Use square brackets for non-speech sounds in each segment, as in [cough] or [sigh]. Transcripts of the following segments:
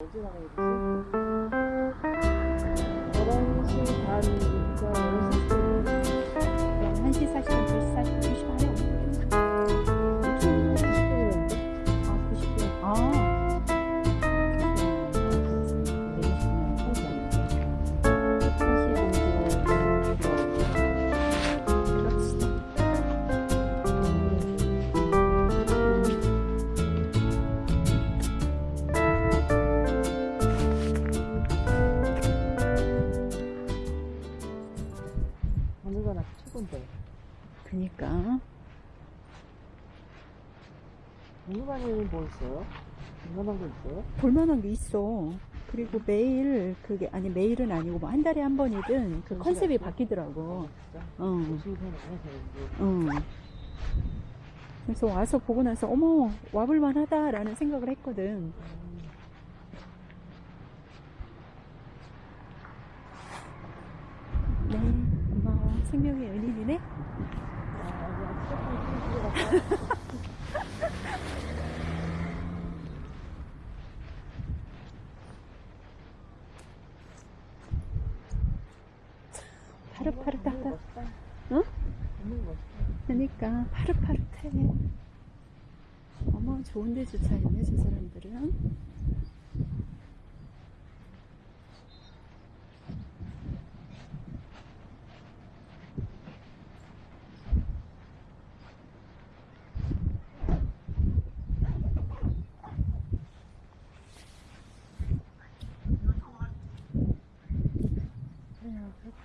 언제 나가야 되지? 11시 반 그니까. 오늘반에는 뭐 있어요? 얼마나 거 있어요? 볼만한 게 있어. 그리고 매일, 그게, 아니, 매일은 아니고, 뭐, 한 달에 한 번이든, 그 컨셉이 바뀌더라고. 진짜? 어. 응. 그래서 와서 보고 나서 어머 와볼만 하다라는 생각을 했거든. 네, 고마워. 생명의 은인이네. 파릇파릇하다. 응? 그러니까 파릇파릇해. 어머 좋은데 주차했네 저 사람들은.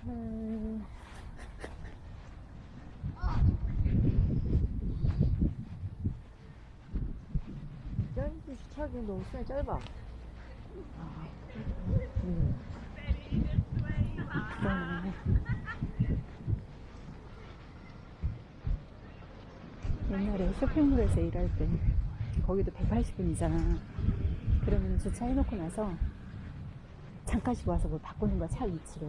그렇구나 짱지 주차하기 너무 시간이 짧아 음. 옛날에 쇼핑몰에서 일할 때 거기도 180분이잖아. 그러면 주차해놓고 나서 잠깐씩 와서 뭐 바꾸는 거야 차 위치를.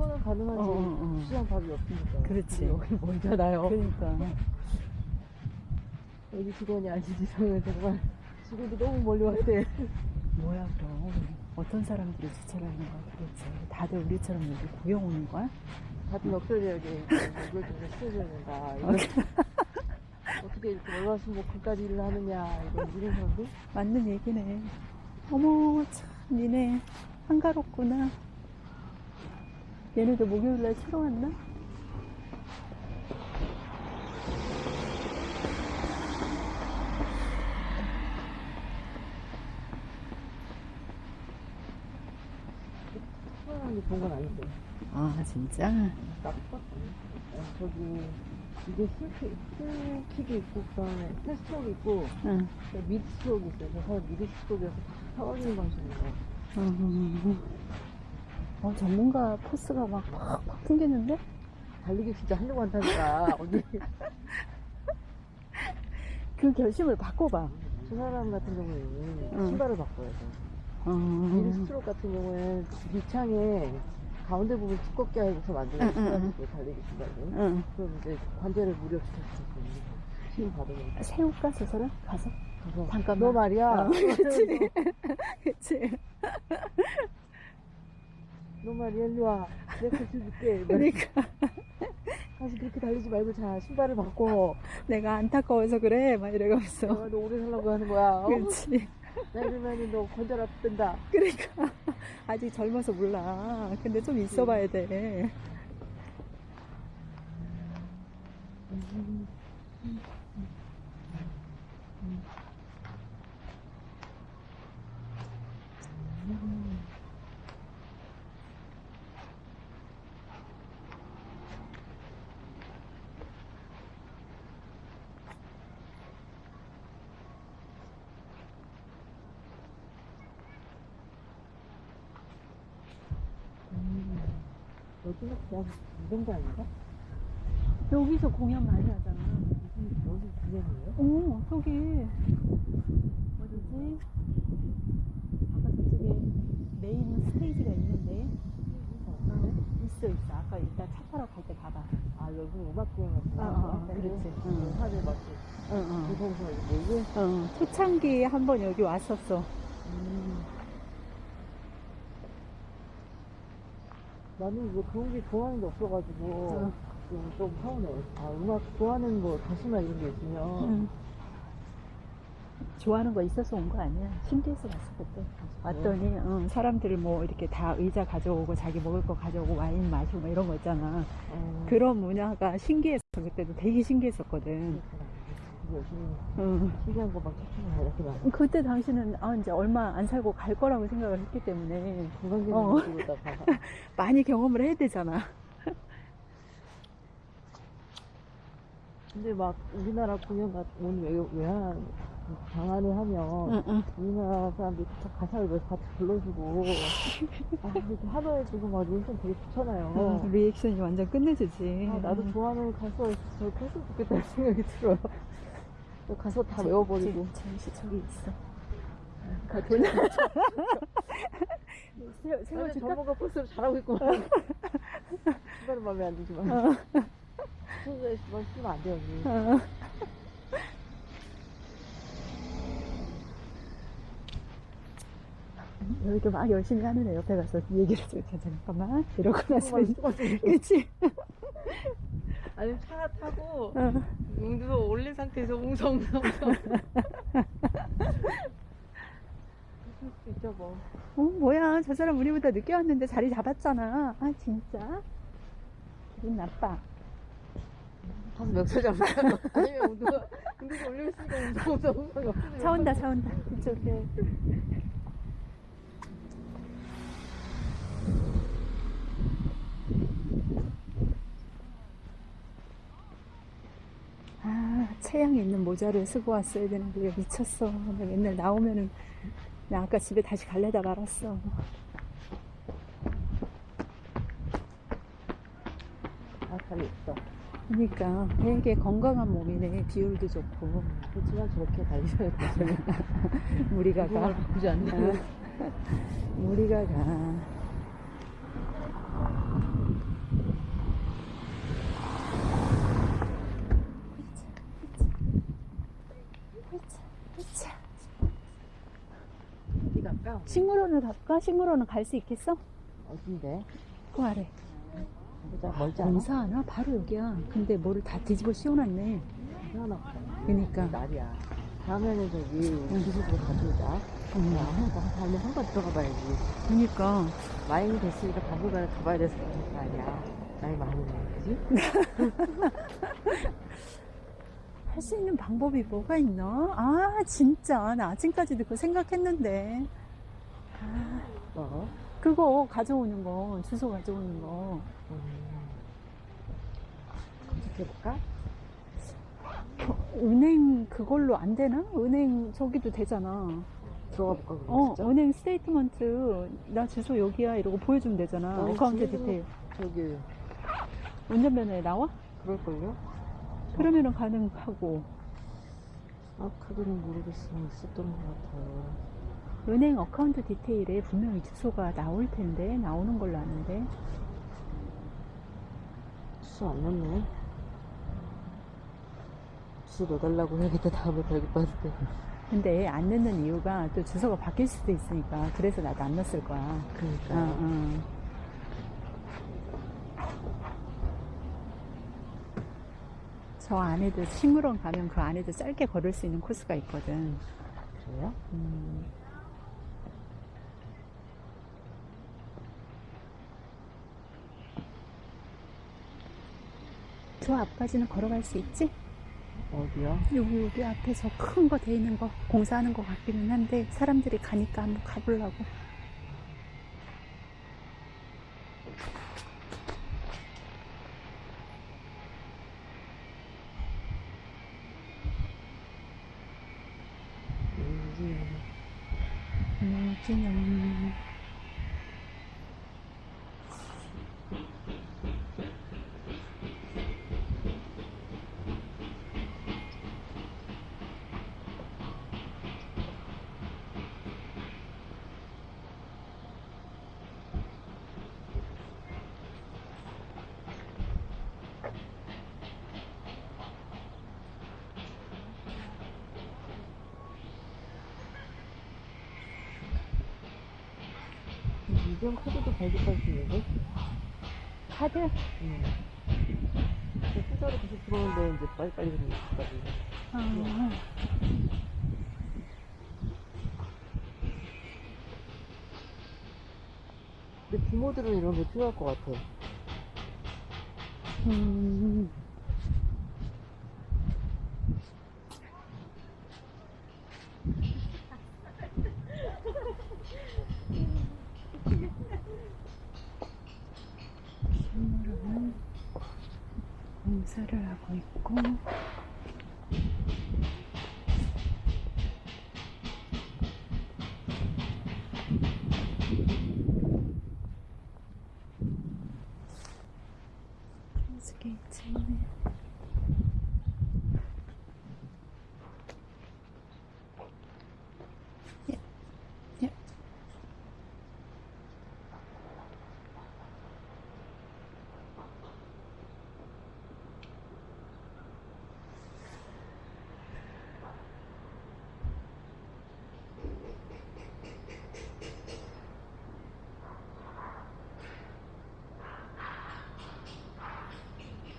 그거는 가능하지 어, 어, 어. 시장 밥이 없으니까 그렇지. 여기 멀잖아요 그러니까 [laughs] 여기 직원이 아니지 저는 정말 직원이 너무 멀리 왔대 뭐야 그럼 어떤 사람들이 주차를 하는 거야 도대체. 다들 우리처럼 여기 구경 오는 거야? 다들 역설적에 [laughs] 이걸 좀 시켜줘야 된다 [laughs] 어떻게 이렇게 월화수목금까지 일을 하느냐 이런 이런 사람들 맞는 얘기네. 어머, 참, 니네 한가롭구나. 얘네도 목요일날 치러 왔나? 특별한 게 좋은 건 아닌데 아, 진짜? 나빴다 저기 이게 술킥, 술킥이 있고 그다음에 패스트록이 있고 응. 미드 스트록이 있어요 그래서 미드 스트록이어서 타워링 방식이에요 음. 어, 전문가 포스가 막 팍팍 풍기는데? 달리기 진짜 하려고 한다니까 언니 [laughs] 그 결심을 바꿔봐. 저 사람 같은 경우에는 응. 신발을 바꿔야 돼 음. 스트록 같은 경우에는 밑창에 가운데 부분 두껍게 해서 만드는 응, 응, 달리기 신발은 응. 그럼 이제 관절을 무력시킬 수 있는 힘 받으면 세울까, 저 사람? 가서? 가서 잠깐만. 너 말이야 어, [laughs] 그치. [laughs] 그치. 너 말이야 일로 와 내가 가르쳐줄게 [laughs] 그러니까. 다시 그렇게 달리지 말고 자 신발을 바꿔 내가 안타까워서 그래. 막 이러면서. 내가 너 오래 살라고 하는 거야 어? 그렇지. 나 이러면 너 관절 아픈다 그러니까. 아직 젊어서 몰라. 근데 좀 있어 봐야 돼. 여기는 그냥 이런 거 아닌가? 여기서 공연 많이 하잖아. 여기 그냥이에요? 오, 저기. 어디지? 아까 저쪽에 메인 스테이지가 있는데. 있어, 있어. 아까 이따 차 타러 갈 때 봐봐. 아 여기 음악 공연 같구나 어, 어, 어, 그렇지. 응. 하늘 막 응, 응. 무서워서 이렇게 몰고 어, 초창기에 한 번 여기 왔었어. 음. 나는 뭐 그런 게 좋아하는 게 없어가지고 어. 좀, 좀 서운해. 아, 음악 좋아하는 뭐 가수나 이런 게 있으면 응. 좋아하는 거 있어서 온 거 아니야. 신기해서 왔어, 그때. 왔더니, 응, 사람들 뭐 이렇게 다 의자 가져오고 자기 먹을 거 가져오고 와인 마시고 막 이런 거 있잖아. 어, 그런 문화가 신기해서 그때도 되게 신기했었거든. 그렇구나. 신기한 거막 추천을 이렇게 나 그때 당신은 아, 이제 얼마 안 살고 갈 거라고 생각을 했기 때문에 건강적인 어. [laughs] 많이 경험을 해야 되잖아. 근데 막 우리나라 공연 같은 온 외, 외환 방안을 하면 응, 응. 우리나라 사람들이 다 가사를 몇 같이 불러주고 아 이렇게 하루에 주고 막 리액션 되게 좋잖아요 응, 리액션이 완전 끝내주지. 아, 나도 좋아하는 가수가 저렇게 했으면 좋겠다는 생각이 들어요 저 가사 다 외워버리고 잠시 저기 있어. 가 돈. 세워, 나는 세워줄까? 전문가 코스로 잘하고 있구만 신발은 마음에 안 들지만 어. 손에 신발 쓰면 안 돼요 어. 이렇게 막 열심히 하는 애 옆에 가서 얘기를 좀 자, 잠깐만 이러고 나서 그치? 아니 차 타고 어. 웅두 올린 상태에서 웅성웅성웅성. 그럴 수 있죠 뭐. 어, 뭐야. 저 사람 우리보다 늦게 왔는데 자리 잡았잖아. 아 진짜? 기분 나빠. 가서 멱살 잡을까? 아니면 웅두가 웅두가 올려있으니까 웅성웅성 웅성 차 온다 차 온다. 이쪽에 아 체형이 있는 모자를 쓰고 왔어야 되는데 왜 미쳤어. 나 맨날 나오면은 나 아까 집에 다시 갈래다 말았어. 아살이 있어. 그러니까 되게 건강한 몸이네. 비율도 좋고. 그렇지만 저렇게 달리셔야 돼 [laughs] 무리가 가. 어. 무리가 가 어디 갈까? 식물원을 갈까? 식물원은 갈 수 있겠어? 어딘데? 그 아래 보자 멀지 않아? 공사 하나? 바로 여기야 근데 뭐를 다 뒤집어 씌워놨네 없다 그니까 날이야 다음에는 저기 기술으로 음. 야, 한번 다음에 한 번 들어가 봐야지 그니까 마인이 됐으니까 당분간은 가봐야 돼서 그런 거 아니야 나이 많으네 그지? [laughs] 할 수 있는 방법이 뭐가 있나? 아 진짜 나 아침까지도 그거 생각했는데 아, 뭐? 그거 가져오는 거 주소 가져오는 거 음. 검색해볼까? 은행 그걸로 안 되나? 은행 저기도 되잖아. 들어가 볼까 어, 진짜? 은행 statement 나 주소 여기야 이러고 보여주면 되잖아. 어, account 지금- 디테일. 저기 운전면허에 나와? 그럴걸요? 그러면은 가능하고 아 카드는 모르겠으면 있었던 것 같아요 은행 account detail에 분명히 주소가 나올 텐데 나오는 걸로 아는데 주소 안 넣네 주소 넣어달라고 해야겠다 다음에 발급받을 때 근데 안 넣는 이유가 또 주소가 바뀔 수도 있으니까 그래서 나도 안 넣었을 거야. 그러니까 어, 어. 저 안에도 식물원 가면 그 안에도 짧게 걸을 수 있는 코스가 있거든. 그래요? 음. 저 앞까지는 걸어갈 수 있지? 어디요? 여기 여기 앞에 저큰거 돼 있는 거 공사하는 거 같기는 한데 사람들이 가니까 한번 가보려고. 여기 무진영. 유경 카드도 발급할 수 있는데? 카드? 응. 숫자로 계속 들어오는데 이제 빨리빨리 그러는 것까지. 아, 근데 부모들은 이런 게 필요할 것 같아. 음. 식물은 공사를 하고 있고 스케이트네 예. 예.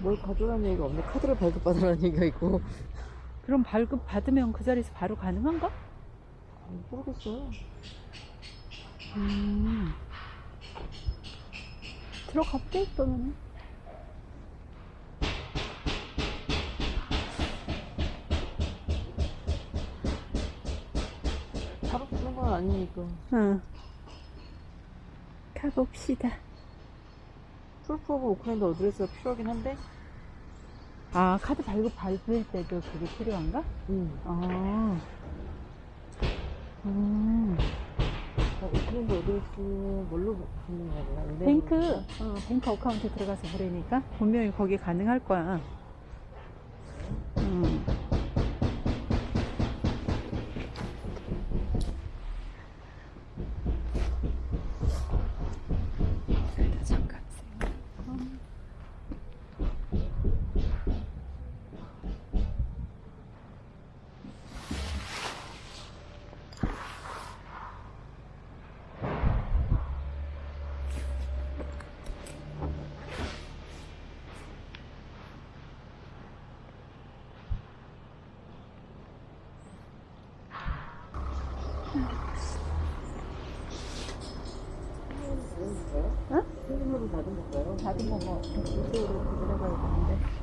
뭘 가져라는 얘기가 없네. 카드를 발급받으라는 얘기가 있고. 그럼 발급 받으면 그 자리에서 바로 가능한가? 음, 모르겠어요. 음. 들어갈게 그러면 바로 주는 건 아니니까. 응 가봅시다 proof of Auckland address가 필요하긴 한데. 아 카드 발급 받을 때도 그게 필요한가? 응. 아 음. 어, Auckland address 뭘로 받는 거야? bank? 어, bank account 들어가서 보내니까 분명히 거기 가능할 거야 건가요? 다른 거뭐 이쪽으로 들어가야 되는데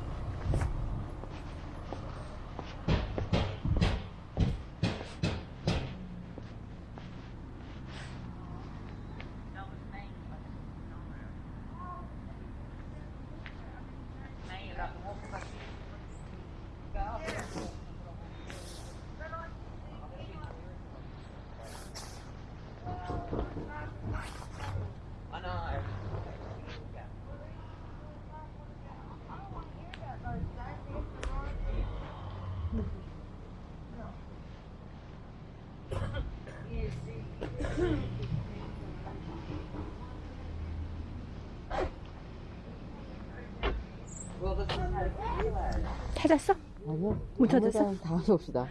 찾았어? 아니요. 못 찾았어? 다음에 다음에 봅시다.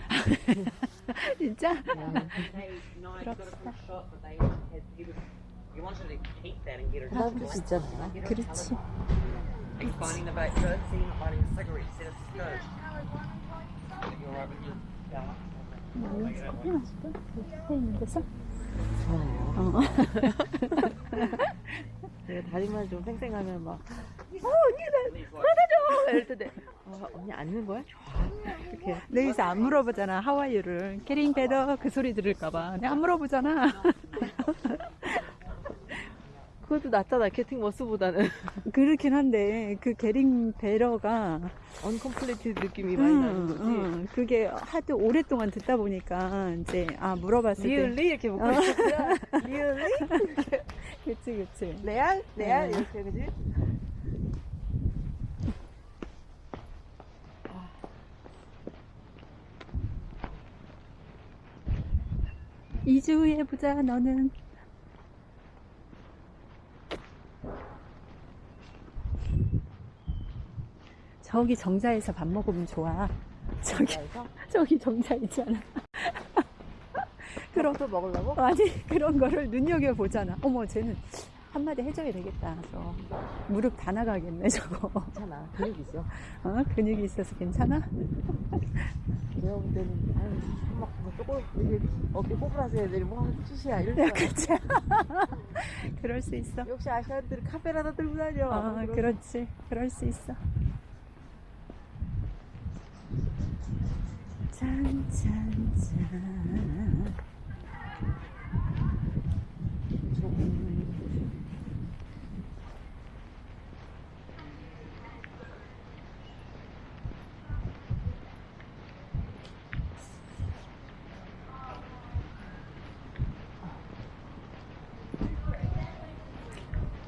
진짜? 네. her 하나 줄수 있잖아. 그렇지. 뭐? 좋아요. 어. 내가 다리만 좀 쌩쌩하면 막, These like 받아줘! 이럴 텐데, 어, 언니 앉는 거야? 좋아. 이렇게. 여기서 안 물어보잖아 How are you를 getting better 그 소리 들을까봐 내가 안 물어보잖아 [laughs] 그것도 낫잖아, getting worse보다는. [laughs] 그렇긴 한데 그 getting better가 uncompleted 느낌이 많이 나는 거지. 음, 그게 하도 오랫동안 듣다 보니까 이제 아 물어봤을 때 really? 이렇게 묻고 있었구나. [laughs] Really? 그치 그치 레알? 레알? 네. 이렇게, 그지? 2주 후에 보자 너는 저기 정자에서 밥 먹으면 좋아 저기 [laughs] 저기 정자 있잖아 [laughs] 그럼 또 먹으려고? 아니 그런 거를 눈여겨보잖아 어머 쟤는 한마디 해줘야 되겠다. 저 무릎 다 나가겠네 저거. 괜찮아. 근육 있어. 어? 근육이 있어서 괜찮아? 내가 볼 때는, 아유, 막, 뭐, 쪼글, 이게 어깨 꼬부라서 애들이 뭐, 쭈시야. 이럴 야, 줄 알아. 그치? 그럴 수 있어. 역시 아시안들은 카페라다 들고 다녀. 어, 그런- 그렇지. 그럴 수 있어. 짠, 짠, 짠.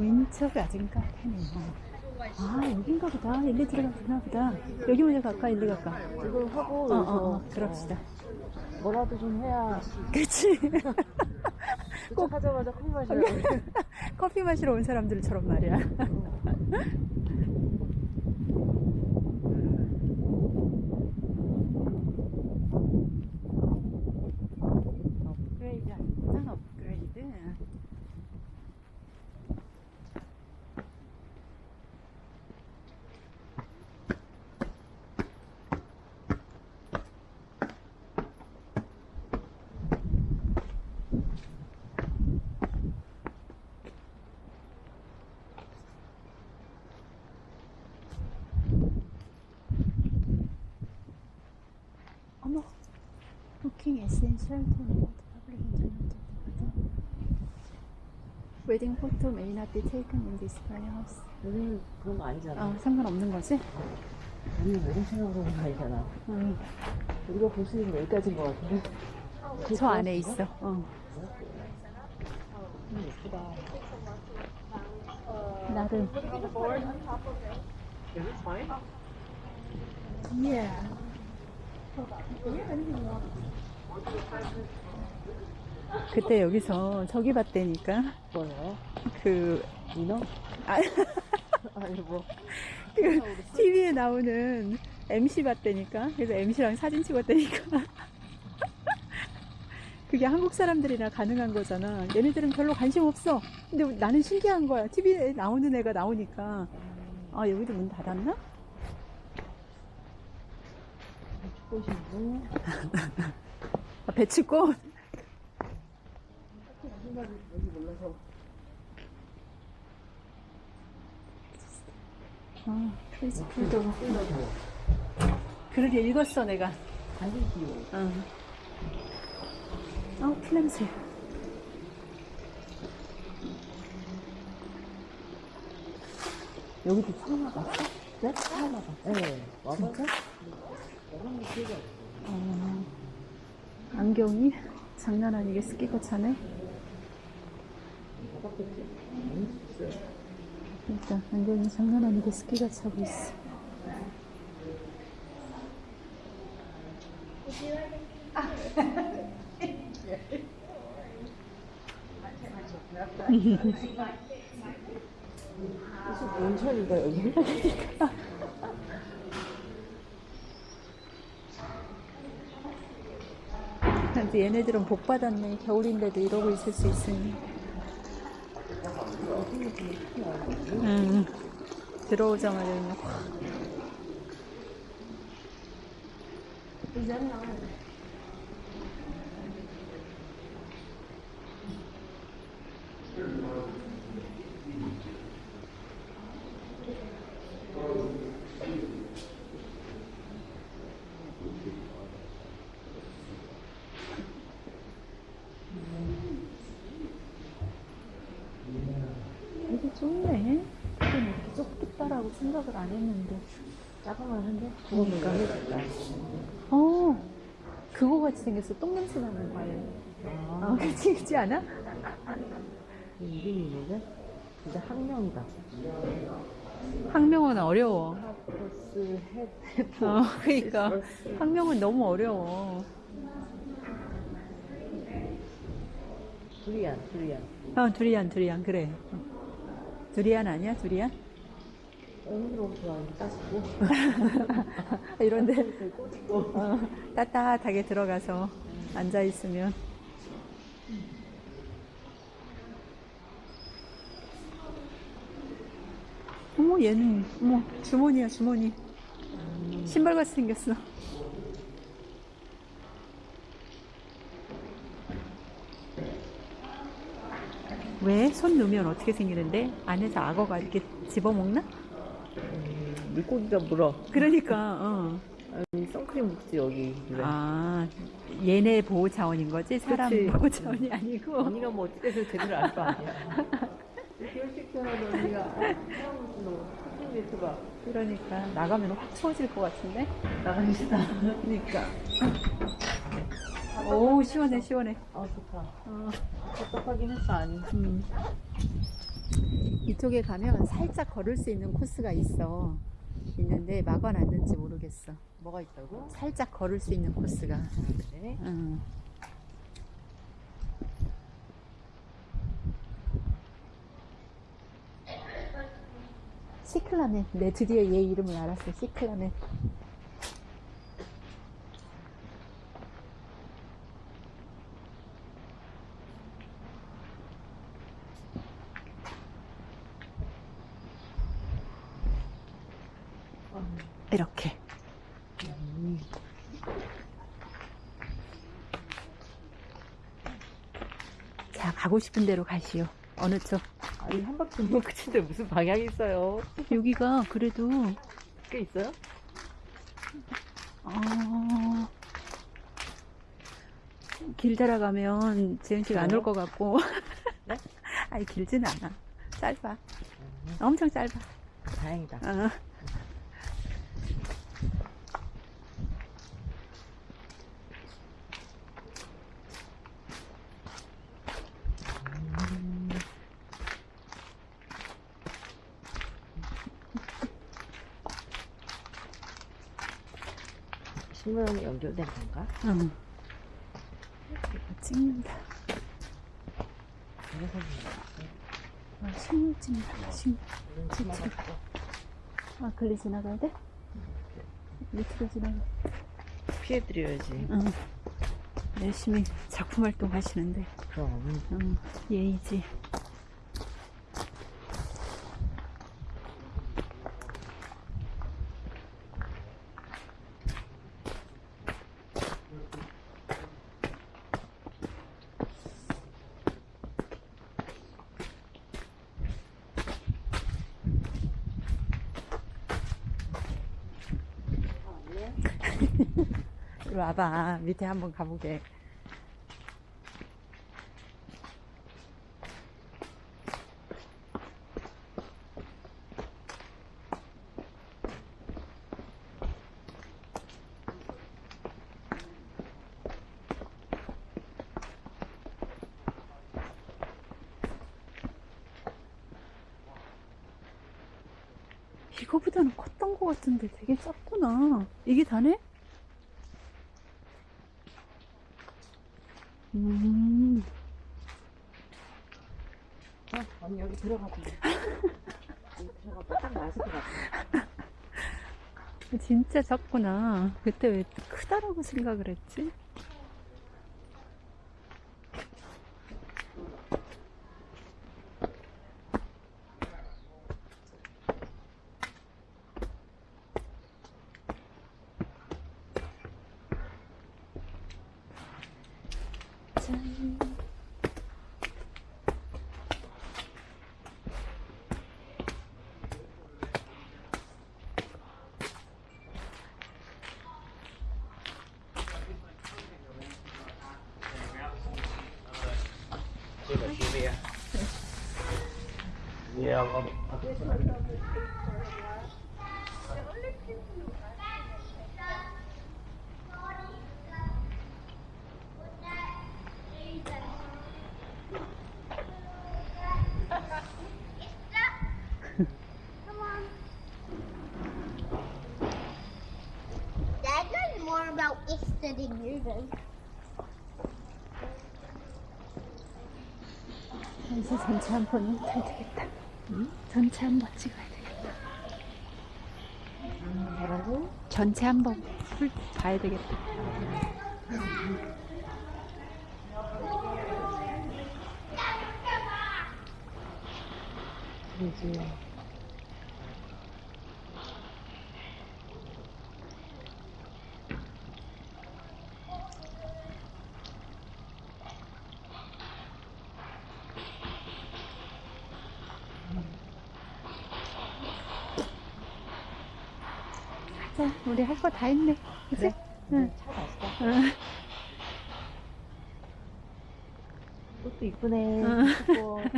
왼쪽 아진 카페네요. 아, 여긴가 보다. 일리 들어가구나 보다. 여기 먼저 갈까? 일리 갈까? 이걸 하고, 어, 어, 여기서 어, 그럽시다. 어, 뭐라도 좀 해야. 그치? [laughs] 도착하자마자 커피 마시라고. [laughs] 커피 마시러 온 사람들처럼 말이야. 업그레이드 아니구나, 업그레이드. 어머, 부킹 에센셜 토너 public internet 웨딩 포토 may not be taken in this house. 여기는 그런 거 아니잖아. 아, 상관없는 거지? 우리 웨딩 생각으로 그런 거 아니잖아. 응. 우리가 볼 수 있는 거 여기까지인 것 같은데. 저 안에 있어. 어. 음, 예쁘다. 나름. Is it fine? 그때 여기서 저기 봤다니까. 뭐요? 그, 민어? 아, [laughs] 아니, 뭐. 그 TV에 나오는 MC 봤다니까. 그래서 MC랑 사진 찍었다니까. [laughs] 그게 한국 사람들이나 가능한 거잖아. 얘네들은 별로 관심 없어. 근데 나는 신기한 거야. TV에 나오는 애가 나오니까. 아, 여기도 문 닫았나? 꽃이고. [laughs] 아, 배치꽃? 아. 그러게 읽었어, 내가. 기호. 어. 아, 필냄새. 여기도 처음 와봤어? 네? 처음 와봤어. 네. 와봤어? 어, 안 경이 장난 아니게 스키가 차네. 그러니까 안경이 장난 아니게 스키가 차고 있어. 무슨 온천인가, 여기? [laughs] 근데 얘네들은 복 받았네. 겨울인데도 이러고 있을 수 있으니. 응. 들어오자마자 그냥 확. 되게 좋네. 그건 이렇게 생각을 안 했는데. 작으면 한데? 그거니까 해줄까? 어, 그거 같이 생겼어. 똥냄새 나는 거. 아, 아, 그치, 그치 않아? 이 이름이 있는데? 진짜 학명이다. 학명은 어려워. 하프스 헤드. 어, 그니까. 학명은 너무 어려워. 두리안, 두리안. 어, 두리안, 두리안, 그래. 두리안 아니야, 두리안? 오늘로 좋아하는 따시고. 이런데 어, 따뜻하게 들어가서 앉아 있으면 어머 얘는 어머 주머니야 주머니 신발 같이 생겼어 왜? 손 넣으면 어떻게 생기는데? 안에서 악어가 이렇게 집어먹나? 물고기가 물어. 그러니까 어. 아니, 선크림 묻지, 여기. 그래. 아 얘네 보호 차원인 거지? 사람 그치. 보호 차원이 아니고 언니가 뭐 어떻게 해서 제대로 알 거 아니야. [laughs] 결식전화도 언니가 사람으로 매트 봐. 그러니까 나가면 확 추워질 것 같은데? 나가시다. 그러니까 오 시원해 시원해 아, 좋다. 어. 답답하긴 했어, 아니. 음. 이쪽에 가면 살짝 걸을 수 있는 코스가 있어. 있는데 막아놨는지 모르겠어. 뭐가 있다고? 살짝 걸을 수 있는 코스가. 네. 응. 시클라멘. 내 드디어 얘 이름을 알았어. 시클라멘. 이렇게. 자, 가고 싶은 대로 가시오. 어느 쪽? 아니, 한 바퀴 돌면 끝인데 무슨 방향이 있어요? 여기가 그래도, 꽤 있어요? 어, 길 따라가면 지은 씨가 안 올 것 같고. 네? [laughs] 아니, 길지는 않아. 짧아. 엄청 짧아. 다행이다. 어. 신문이 연결된 건가? 응. 찍는다. 그래서 아, 식물 찍는다. 봤어. 아, 글리 지나가야 돼? 밑으로 지나가. 피해드려야지. 응. 열심히 작품 활동 하시는데. 그럼. 응. 예의지. 이리 와봐. 밑에 한번 가보게. 이거보다는 컸던 것 같은데 되게 작구나. 이게 다네? 음, 어, 언니 여기 들어가봐. [laughs] 여기 들어가봐. 딱 맞을 것 같아. 진짜 작구나. 그때 왜 크다라고 생각을 했지? You do. 이제 전체 한번 타야 되겠다. 전체 한 번 찍어야 되겠다. 뭐라고? 전체 한번 훑 봐야 되겠다. 그러 됐어. 우리 할 거 다 했네. 그치? 그래? 응. 차 맛있다. 응. 꽃도 이쁘네. 응. [laughs]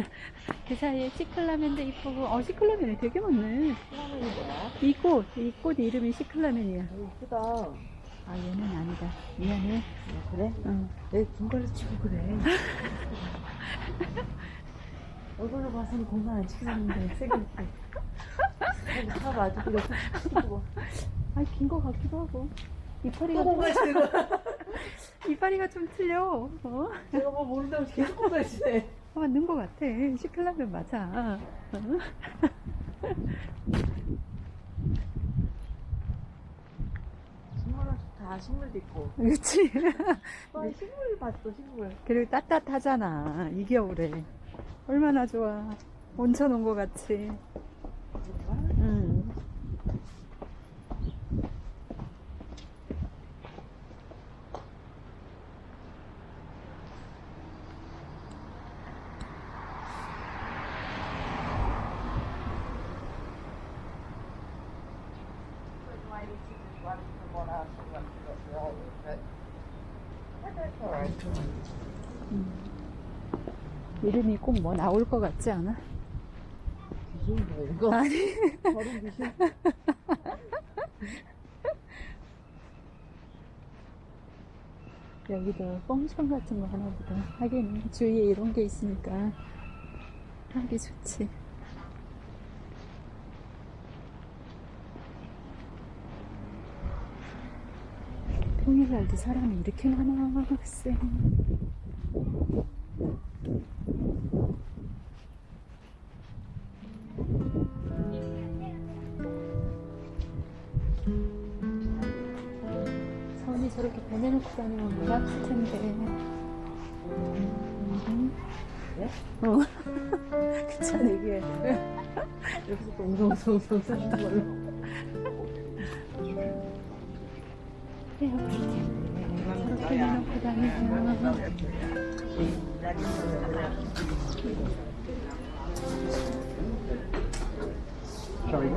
그 사이에 시클라멘도 이쁘고, 어, 시클라멘이 되게 많네. 사람이 뭐야? 이 꽃, 이 꽃 이름이 시클라멘이야. 어, 이쁘다. 아, 얘는 아니다. 미안해. 어, 그래? 응. 내 군발로 치고 그래. [laughs] 얼굴로 봐서는 공간 안 치는데 세게 [laughs] 차 마주 그래 치고. 아, 긴거 같기도 하고. 이파리가, 또 공간 치는 거야. 이파리가 좀 틀려. 어? 내가 뭐 모른다고 계속 치네. 아, 맞는 거 같아. 시클라멘 맞아. 어? 식물은 좋다. 식물도 있고. 그치? 또 식물 봤어 식물. 그리고 따뜻하잖아. 이 겨울에. 얼마나 좋아. 온천 온 거 같이. 응. 이름이 꼭 뭐 나올 것 같지 않아? 이거. 아니. [laughs] 여기도 뻥션 같은 거 하나 보다. 하긴 주위에 이런 게 있으니까 하기 좋지. 평일날도 사람이 이렇게 많아, 글쎄. 선이 저렇게 배내놓고 다니면 물 아플 텐데. 음. 그래? 어. 그렇잖아. 이게 여기서 또 웅성웅성웅성 쓰는 걸로. 될 텐데. 저렇게 내놓고 다니면. Sorry.